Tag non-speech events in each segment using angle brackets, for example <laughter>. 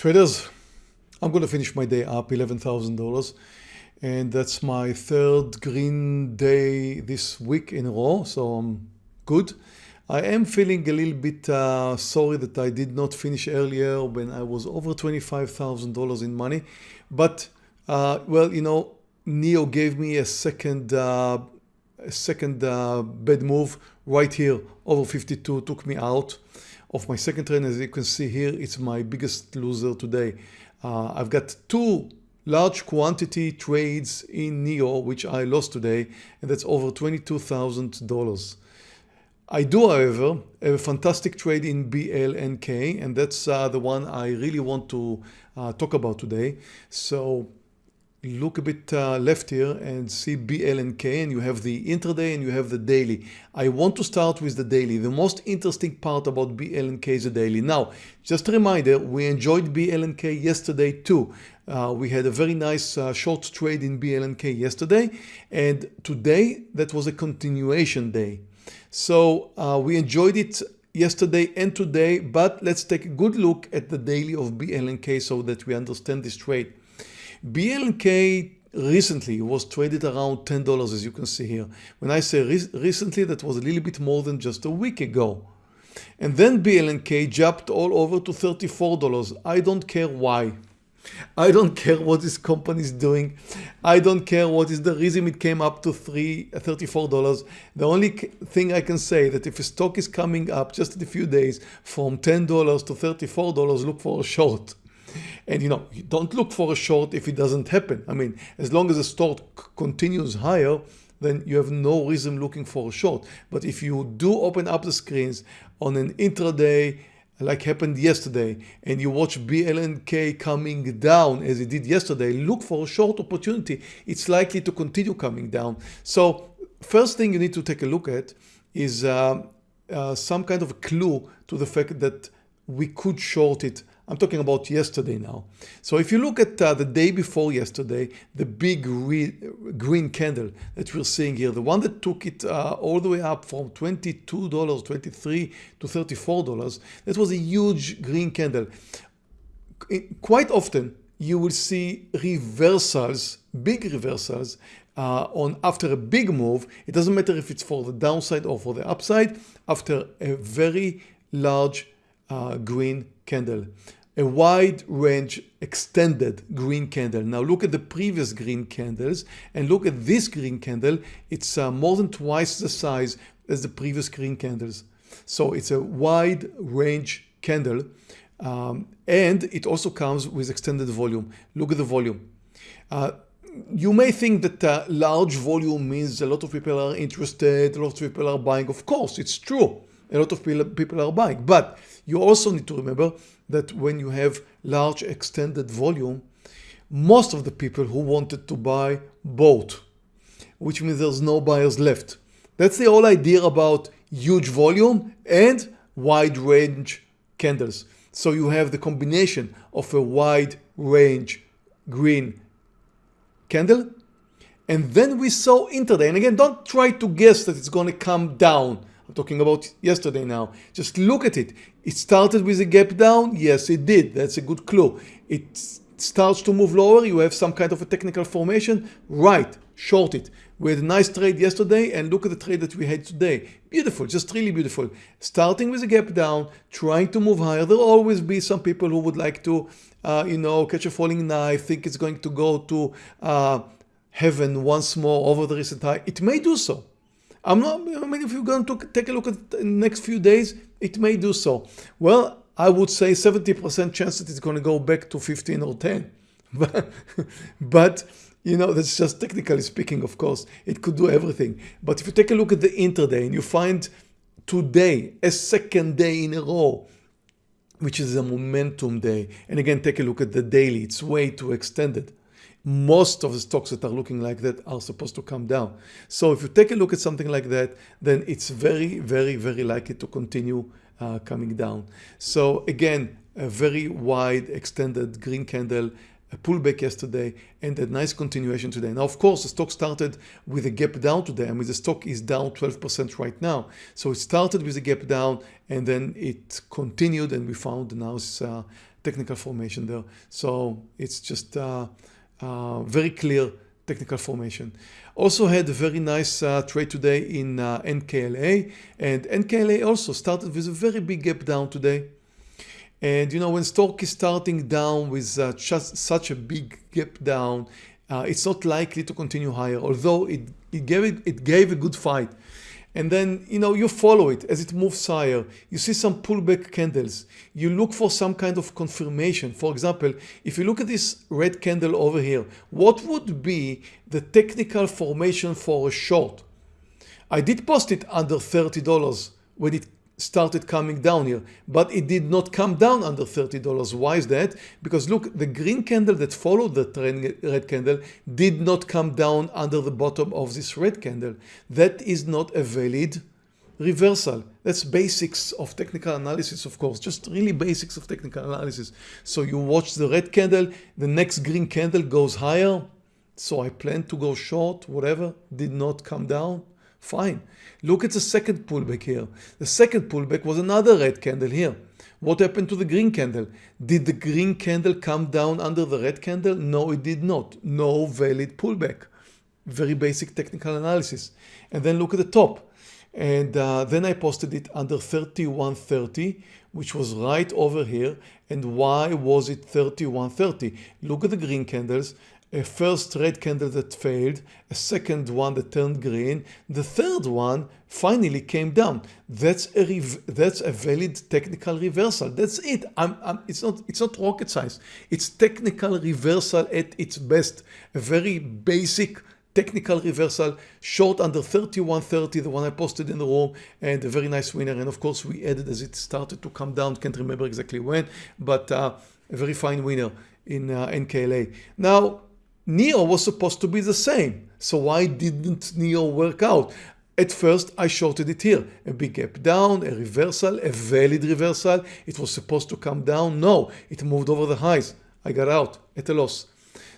Traders, I'm going to finish my day up $11,000 and that's my third green day this week in a row. So I'm good. I am feeling a little bit uh, sorry that I did not finish earlier when I was over $25,000 in money. But uh, well, you know, NIO gave me a second uh, a second uh, bad move right here over 52 took me out of my second trade as you can see here it's my biggest loser today. Uh, I've got two large quantity trades in NIO which I lost today and that's over $22,000 I do however have a fantastic trade in BLNK and that's uh, the one I really want to uh, talk about today. So look a bit uh, left here and see BLNK and you have the intraday and you have the daily. I want to start with the daily. The most interesting part about BLNK is the daily. Now, just a reminder, we enjoyed BLNK yesterday too. Uh, we had a very nice uh, short trade in BLNK yesterday and today that was a continuation day. So uh, we enjoyed it yesterday and today, but let's take a good look at the daily of BLNK so that we understand this trade. BLK recently was traded around $10 as you can see here. When I say re recently, that was a little bit more than just a week ago. And then BLNK jumped all over to $34. I don't care why. I don't care what this company is doing. I don't care what is the reason it came up to three, $34. The only thing I can say that if a stock is coming up just in a few days from $10 to $34, look for a short. And you know, you don't look for a short if it doesn't happen. I mean, as long as the stock continues higher, then you have no reason looking for a short. But if you do open up the screens on an intraday, like happened yesterday, and you watch BLNK coming down as it did yesterday, look for a short opportunity. It's likely to continue coming down. So first thing you need to take a look at is uh, uh, some kind of clue to the fact that we could short it I'm talking about yesterday now. So if you look at uh, the day before yesterday, the big green candle that we're seeing here, the one that took it uh, all the way up from $22, 23 to $34, that was a huge green candle. Quite often you will see reversals, big reversals uh, on after a big move. It doesn't matter if it's for the downside or for the upside after a very large uh, green candle a wide range extended green candle. Now look at the previous green candles and look at this green candle. It's uh, more than twice the size as the previous green candles. So it's a wide range candle um, and it also comes with extended volume. Look at the volume. Uh, you may think that uh, large volume means a lot of people are interested, a lot of people are buying. Of course, it's true. A lot of people are buying, but you also need to remember that when you have large extended volume, most of the people who wanted to buy bought, which means there's no buyers left. That's the whole idea about huge volume and wide range candles. So you have the combination of a wide range green candle. And then we saw intraday. And again, don't try to guess that it's going to come down. I'm talking about yesterday now. Just look at it. It started with a gap down. Yes, it did. That's a good clue. It starts to move lower. You have some kind of a technical formation. Right, short it. We had a nice trade yesterday and look at the trade that we had today. Beautiful, just really beautiful. Starting with a gap down, trying to move higher. There'll always be some people who would like to, uh, you know, catch a falling knife, think it's going to go to uh, heaven once more over the recent high. It may do so. I'm not, I mean, if you're going to take a look at the next few days, it may do so. Well, I would say 70% chance that it's going to go back to 15 or 10. But, <laughs> but, you know, that's just technically speaking, of course, it could do everything. But if you take a look at the intraday and you find today, a second day in a row, which is a momentum day, and again, take a look at the daily, it's way too extended most of the stocks that are looking like that are supposed to come down. So if you take a look at something like that, then it's very, very, very likely to continue uh, coming down. So again, a very wide extended green candle, a pullback yesterday and a nice continuation today. Now, of course, the stock started with a gap down today. I mean, the stock is down 12% right now. So it started with a gap down and then it continued and we found now it's uh, technical formation there. So it's just uh, uh, very clear technical formation. Also had a very nice uh, trade today in uh, NKLA and NKLA also started with a very big gap down today. And you know, when stock is starting down with uh, just such a big gap down, uh, it's not likely to continue higher, although it, it, gave it, it gave a good fight. And then, you know, you follow it as it moves higher. You see some pullback candles. You look for some kind of confirmation. For example, if you look at this red candle over here, what would be the technical formation for a short? I did post it under $30 when it started coming down here, but it did not come down under $30. Why is that? Because look, the green candle that followed the red candle did not come down under the bottom of this red candle. That is not a valid reversal. That's basics of technical analysis, of course, just really basics of technical analysis. So you watch the red candle, the next green candle goes higher. So I plan to go short, whatever, did not come down. Fine. Look at the second pullback here. The second pullback was another red candle here. What happened to the green candle? Did the green candle come down under the red candle? No, it did not. No valid pullback. Very basic technical analysis. And then look at the top. And uh, then I posted it under 3130, which was right over here. And why was it 3130? Look at the green candles a first red candle that failed, a second one that turned green, the third one finally came down. That's a that's a valid technical reversal. That's it. I'm, I'm, it's not it's not rocket science. It's technical reversal at its best. A very basic technical reversal, short under 31.30, the one I posted in the room, and a very nice winner. And of course, we added as it started to come down. Can't remember exactly when, but uh, a very fine winner in uh, NKLA. Now NIO was supposed to be the same. So why didn't NIO work out? At first I shorted it here, a big gap down, a reversal, a valid reversal. It was supposed to come down. No, it moved over the highs. I got out at a loss.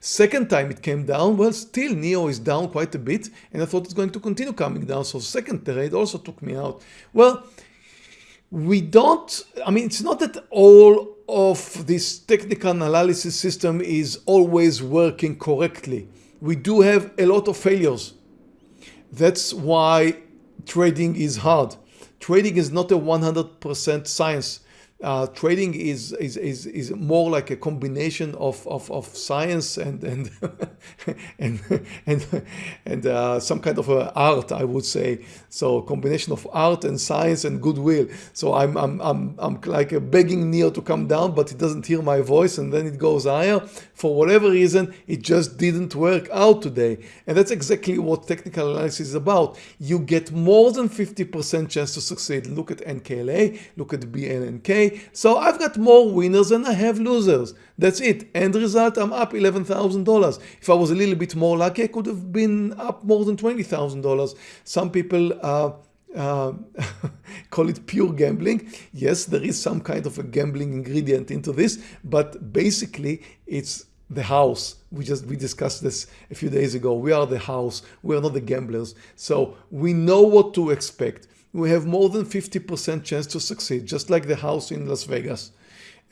Second time it came down, well still NIO is down quite a bit and I thought it's going to continue coming down. So second trade also took me out. Well, we don't, I mean, it's not that all of this technical analysis system is always working correctly. We do have a lot of failures. That's why trading is hard. Trading is not a 100% science uh, trading is, is, is, is more like a combination of, of, of science and, and, <laughs> and, and, and uh, some kind of art, I would say. So combination of art and science and goodwill. So I'm, I'm, I'm, I'm like a begging NIO to come down, but it doesn't hear my voice and then it goes higher. For whatever reason, it just didn't work out today. And that's exactly what technical analysis is about. You get more than 50% chance to succeed. Look at NKLA, look at So I've got more winners than I have losers. That's it. End result, I'm up $11,000. If I was a little bit more lucky, I could have been up more than $20,000. Some people uh, uh, <laughs> call it pure gambling. Yes, there is some kind of a gambling ingredient into this, but basically it's the house. We just we discussed this a few days ago. We are the house. We are not the gamblers. So we know what to expect we have more than 50% chance to succeed, just like the house in Las Vegas.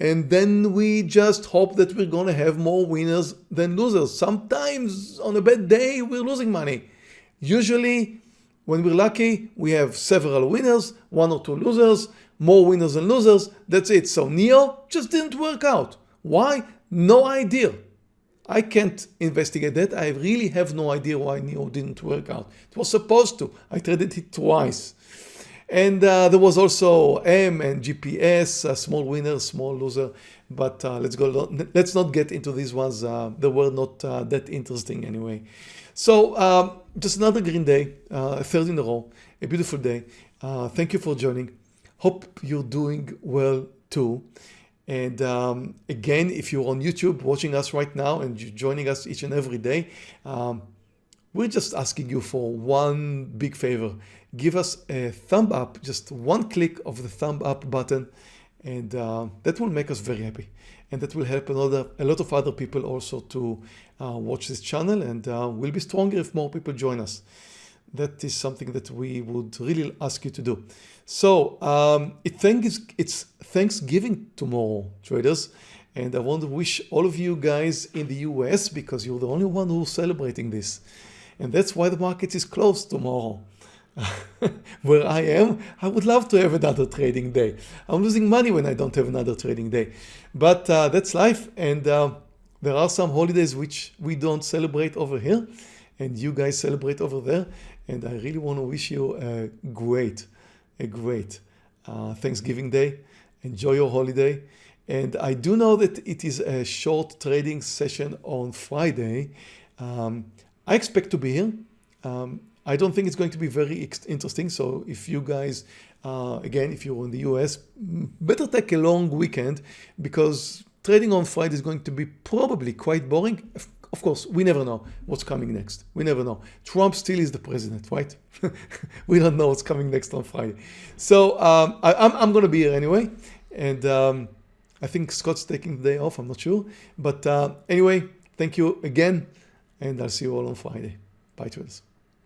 And then we just hope that we're going to have more winners than losers. Sometimes on a bad day, we're losing money. Usually, when we're lucky, we have several winners, one or two losers, more winners than losers. That's it. So NIO just didn't work out. Why? No idea. I can't investigate that. I really have no idea why NIO didn't work out. It was supposed to. I traded it twice. And uh, there was also M and GPS, a small winner, small loser. But uh, let's go. Let's not get into these ones. Uh, they were not uh, that interesting anyway. So um, just another green day, uh, third in a row, a beautiful day. Uh, thank you for joining. Hope you're doing well too. And um, again, if you're on YouTube watching us right now and you're joining us each and every day, um, we're just asking you for one big favor give us a thumb up, just one click of the thumb up button, and uh, that will make us very happy. And that will help another, a lot of other people also to uh, watch this channel and uh, we'll be stronger if more people join us. That is something that we would really ask you to do. So um, it thanks, it's Thanksgiving tomorrow, traders. And I want to wish all of you guys in the US because you're the only one who's celebrating this. And that's why the market is closed tomorrow. <laughs> Where I am, I would love to have another trading day. I'm losing money when I don't have another trading day. But uh, that's life. And uh, there are some holidays which we don't celebrate over here. And you guys celebrate over there. And I really want to wish you a great, a great uh, Thanksgiving Day. Enjoy your holiday. And I do know that it is a short trading session on Friday. Um, I expect to be here. Um, I don't think it's going to be very interesting. So if you guys, uh, again, if you're in the US, better take a long weekend because trading on Friday is going to be probably quite boring. Of course, we never know what's coming next. We never know. Trump still is the president, right? <laughs> we don't know what's coming next on Friday. So um, I, am going to be here anyway. And um, I think Scott's taking the day off. I'm not sure. But uh, anyway, thank you again. And I'll see you all on Friday. Bye, traders.